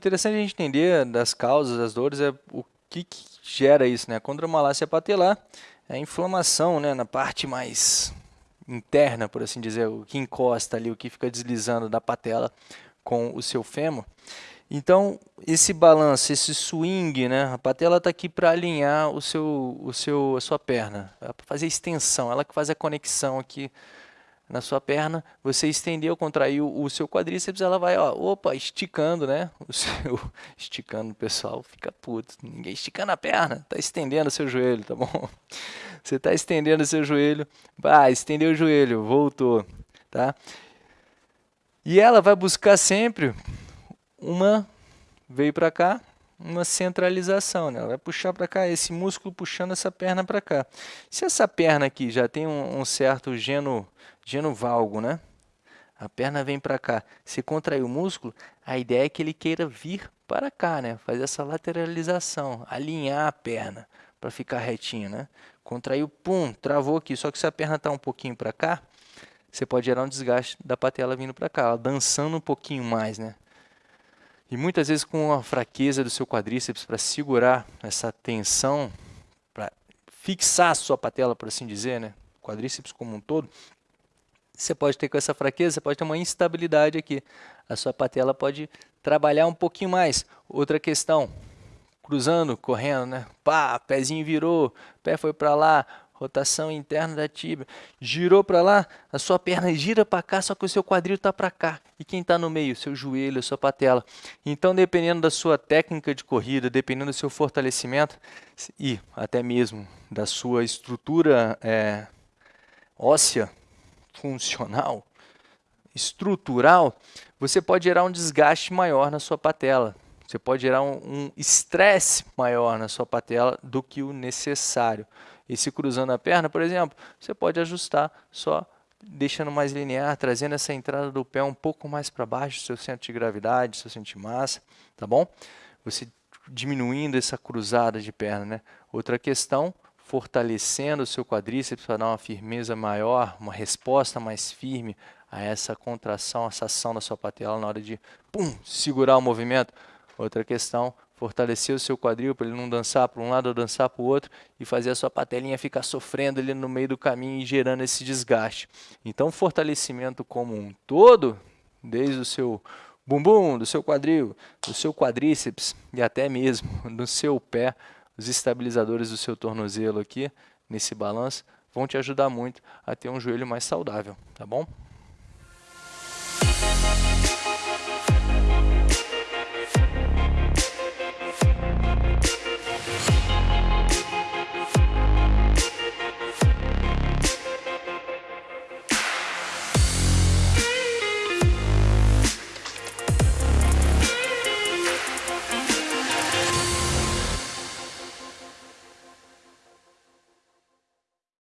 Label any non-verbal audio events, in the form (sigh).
Interessante a gente entender das causas das dores, é o que, que gera isso, né? A condromalácia patelar é a inflamação, né, na parte mais interna, por assim dizer, o que encosta ali, o que fica deslizando da patela com o seu fêmur. Então, esse balanço, esse swing, né? A patela está aqui para alinhar o seu, o seu, a sua perna, para fazer extensão, ela que faz a conexão aqui na sua perna, você estendeu, contraiu o seu quadríceps, ela vai, ó, opa, esticando, né? O seu, (laughs) esticando, pessoal fica puto, ninguém esticando a perna, tá estendendo o seu joelho, tá bom? (laughs) Você tá estendendo o seu joelho, vai, estendeu o joelho, voltou, tá? E ela vai buscar sempre uma veio para cá, uma centralização, né? Ela vai puxar para cá, esse músculo puxando essa perna para cá. Se essa perna aqui já tem um, um certo geno, genovalgo, né? A perna vem para cá. Se contrair o músculo, a ideia é que ele queira vir para cá, né? Fazer essa lateralização, alinhar a perna para ficar retinho, né? Contraiu, pum, travou aqui. Só que se a perna está um pouquinho para cá, você pode gerar um desgaste da patela vindo para cá, ela dançando um pouquinho mais, né? E muitas vezes com a fraqueza do seu quadríceps para segurar essa tensão, para fixar a sua patela, por assim dizer, né? quadríceps como um todo, você pode ter com essa fraqueza, você pode ter uma instabilidade aqui. A sua patela pode trabalhar um pouquinho mais. Outra questão, cruzando, correndo, né? Pá, pezinho virou, pé foi para lá, rotação interna da tíbia. Girou para lá, a sua perna gira para cá, só que o seu quadril está para cá. E quem está no meio? Seu joelho, a sua patela. Então, dependendo da sua técnica de corrida, dependendo do seu fortalecimento e até mesmo da sua estrutura é, óssea, funcional, estrutural, você pode gerar um desgaste maior na sua patela. Você pode gerar um estresse maior na sua patela do que o necessário. E se cruzando a perna, por exemplo, você pode ajustar só deixando mais linear, trazendo essa entrada do pé um pouco mais para baixo, seu centro de gravidade, seu centro de massa, tá bom? Você diminuindo essa cruzada de perna, né? Outra questão, fortalecendo o seu quadríceps para dar uma firmeza maior, uma resposta mais firme a essa contração, essa ação da sua patela na hora de pum, segurar o movimento. Outra questão, fortalecer o seu quadril para ele não dançar para um lado ou dançar para o outro e fazer a sua patelinha ficar sofrendo ali no meio do caminho e gerando esse desgaste. Então, fortalecimento como um todo, desde o seu bumbum, do seu quadril, do seu quadríceps e até mesmo (laughs) do seu pé, os estabilizadores do seu tornozelo aqui, nesse balanço, vão te ajudar muito a ter um joelho mais saudável, tá bom?